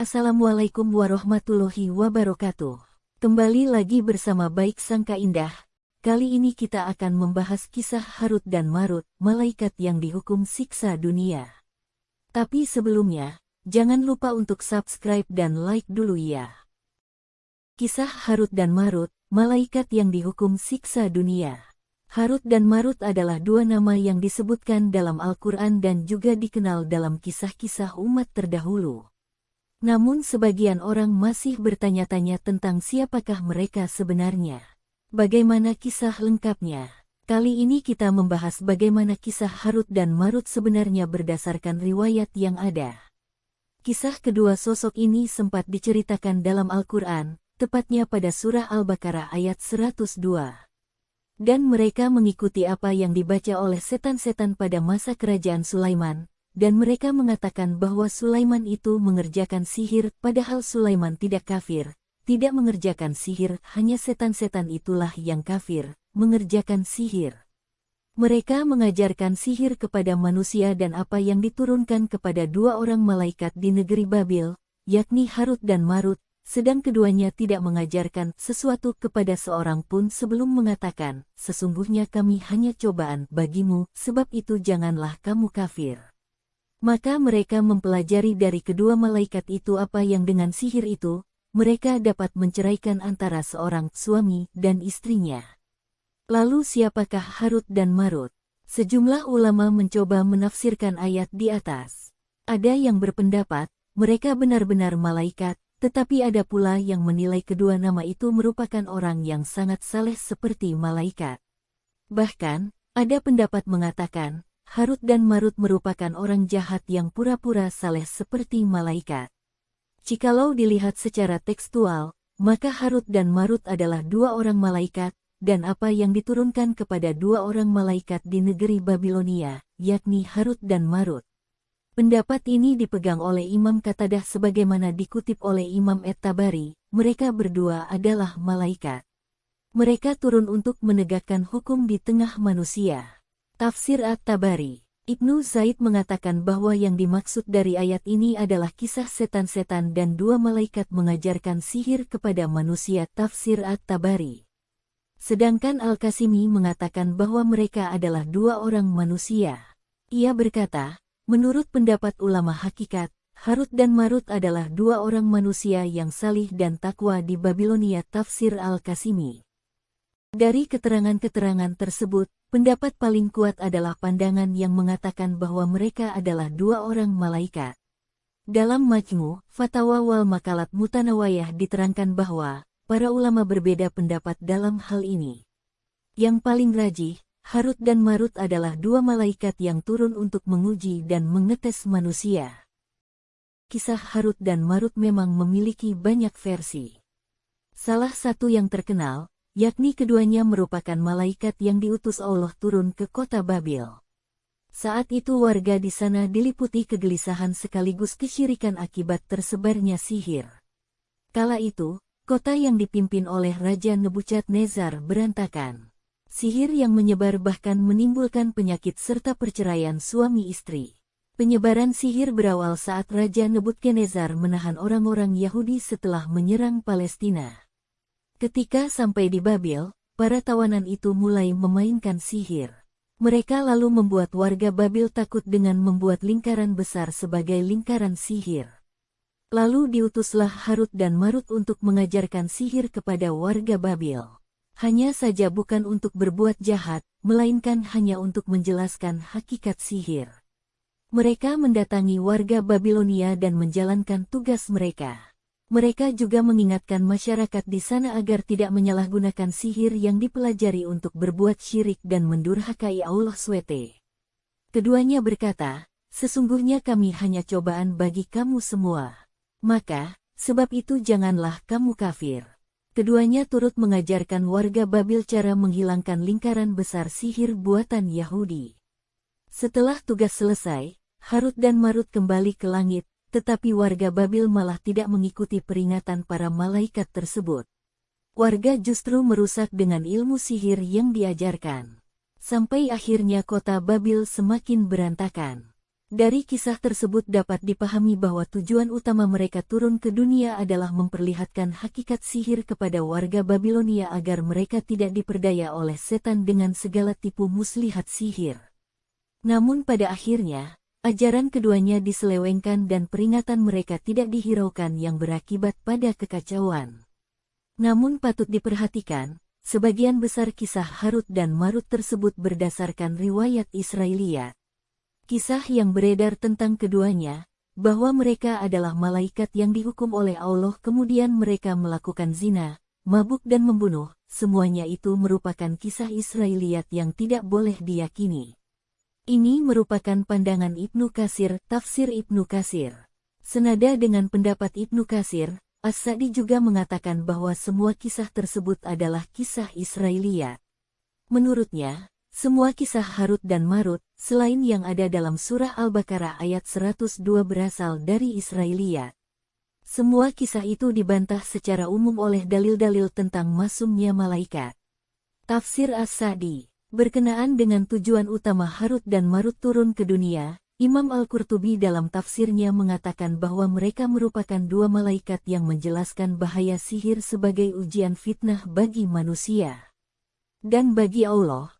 Assalamualaikum warahmatullahi wabarakatuh. Kembali lagi bersama Baik Sangka Indah. Kali ini kita akan membahas kisah Harut dan Marut, malaikat yang dihukum siksa dunia. Tapi sebelumnya, jangan lupa untuk subscribe dan like dulu ya. Kisah Harut dan Marut, malaikat yang dihukum siksa dunia. Harut dan Marut adalah dua nama yang disebutkan dalam Al-Quran dan juga dikenal dalam kisah-kisah umat terdahulu. Namun sebagian orang masih bertanya-tanya tentang siapakah mereka sebenarnya. Bagaimana kisah lengkapnya? Kali ini kita membahas bagaimana kisah Harut dan Marut sebenarnya berdasarkan riwayat yang ada. Kisah kedua sosok ini sempat diceritakan dalam Al-Quran, tepatnya pada surah Al-Baqarah ayat 102. Dan mereka mengikuti apa yang dibaca oleh setan-setan pada masa kerajaan Sulaiman, dan mereka mengatakan bahwa Sulaiman itu mengerjakan sihir, padahal Sulaiman tidak kafir, tidak mengerjakan sihir, hanya setan-setan itulah yang kafir, mengerjakan sihir. Mereka mengajarkan sihir kepada manusia dan apa yang diturunkan kepada dua orang malaikat di negeri Babil, yakni Harut dan Marut, sedang keduanya tidak mengajarkan sesuatu kepada seorang pun sebelum mengatakan, sesungguhnya kami hanya cobaan bagimu, sebab itu janganlah kamu kafir. Maka mereka mempelajari dari kedua malaikat itu apa yang dengan sihir itu, mereka dapat menceraikan antara seorang suami dan istrinya. Lalu siapakah Harut dan Marut? Sejumlah ulama mencoba menafsirkan ayat di atas. Ada yang berpendapat, mereka benar-benar malaikat, tetapi ada pula yang menilai kedua nama itu merupakan orang yang sangat saleh seperti malaikat. Bahkan, ada pendapat mengatakan, Harut dan Marut merupakan orang jahat yang pura-pura saleh seperti malaikat. Jikalau dilihat secara tekstual, maka Harut dan Marut adalah dua orang malaikat, dan apa yang diturunkan kepada dua orang malaikat di negeri Babilonia, yakni Harut dan Marut. Pendapat ini dipegang oleh Imam Katadah sebagaimana dikutip oleh Imam Et-Tabari, mereka berdua adalah malaikat. Mereka turun untuk menegakkan hukum di tengah manusia. Tafsir At-Tabari Ibnu Zaid mengatakan bahwa yang dimaksud dari ayat ini adalah kisah setan-setan dan dua malaikat mengajarkan sihir kepada manusia Tafsir At-Tabari. Sedangkan Al-Kasimi mengatakan bahwa mereka adalah dua orang manusia. Ia berkata, Menurut pendapat ulama hakikat, Harut dan Marut adalah dua orang manusia yang salih dan takwa di Babilonia Tafsir Al-Kasimi. Dari keterangan-keterangan tersebut, pendapat paling kuat adalah pandangan yang mengatakan bahwa mereka adalah dua orang malaikat. Dalam Majmu, Fatwa wal Makalat Mutanawayah diterangkan bahwa para ulama berbeda pendapat dalam hal ini. Yang paling rajih, Harut dan Marut adalah dua malaikat yang turun untuk menguji dan mengetes manusia. Kisah Harut dan Marut memang memiliki banyak versi. Salah satu yang terkenal, yakni keduanya merupakan malaikat yang diutus Allah turun ke kota Babil. Saat itu warga di sana diliputi kegelisahan sekaligus kesyirikan akibat tersebarnya sihir. Kala itu, kota yang dipimpin oleh Raja Nebuchadnezzar berantakan. Sihir yang menyebar bahkan menimbulkan penyakit serta perceraian suami istri. Penyebaran sihir berawal saat Raja Nebukadnezar menahan orang-orang Yahudi setelah menyerang Palestina. Ketika sampai di Babil, para tawanan itu mulai memainkan sihir. Mereka lalu membuat warga Babil takut dengan membuat lingkaran besar sebagai lingkaran sihir. Lalu diutuslah Harut dan Marut untuk mengajarkan sihir kepada warga Babil. Hanya saja bukan untuk berbuat jahat, melainkan hanya untuk menjelaskan hakikat sihir. Mereka mendatangi warga Babilonia dan menjalankan tugas mereka. Mereka juga mengingatkan masyarakat di sana agar tidak menyalahgunakan sihir yang dipelajari untuk berbuat syirik dan mendurhakai Allah SWT. Keduanya berkata, sesungguhnya kami hanya cobaan bagi kamu semua. Maka, sebab itu janganlah kamu kafir. Keduanya turut mengajarkan warga Babil cara menghilangkan lingkaran besar sihir buatan Yahudi. Setelah tugas selesai, Harut dan Marut kembali ke langit, tetapi warga Babil malah tidak mengikuti peringatan para malaikat tersebut. Warga justru merusak dengan ilmu sihir yang diajarkan. Sampai akhirnya kota Babil semakin berantakan. Dari kisah tersebut dapat dipahami bahwa tujuan utama mereka turun ke dunia adalah memperlihatkan hakikat sihir kepada warga Babilonia agar mereka tidak diperdaya oleh setan dengan segala tipu muslihat sihir. Namun pada akhirnya, ajaran keduanya diselewengkan dan peringatan mereka tidak dihiraukan yang berakibat pada kekacauan. Namun patut diperhatikan, sebagian besar kisah Harut dan Marut tersebut berdasarkan riwayat Israeliat. Kisah yang beredar tentang keduanya, bahwa mereka adalah malaikat yang dihukum oleh Allah kemudian mereka melakukan zina, mabuk dan membunuh, semuanya itu merupakan kisah Israeliat yang tidak boleh diyakini. Ini merupakan pandangan Ibnu Kasir, tafsir Ibnu Kasir. Senada dengan pendapat Ibnu Kasir, As-Sa'di juga mengatakan bahwa semua kisah tersebut adalah kisah Israeliat. Menurutnya, semua kisah Harut dan Marut, selain yang ada dalam surah Al-Baqarah ayat 102 berasal dari Israeliat. Semua kisah itu dibantah secara umum oleh dalil-dalil tentang masumnya malaikat. Tafsir As-Sadi Berkenaan dengan tujuan utama Harut dan Marut turun ke dunia, Imam Al-Qurtubi dalam tafsirnya mengatakan bahwa mereka merupakan dua malaikat yang menjelaskan bahaya sihir sebagai ujian fitnah bagi manusia. Dan bagi Allah,